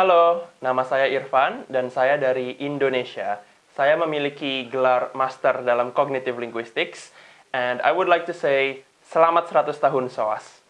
Halo, nama saya Irfan dan saya dari Indonesia. Saya memiliki gelar Master dalam Cognitive Linguistics and I would like to say selamat 100 tahun SOAS.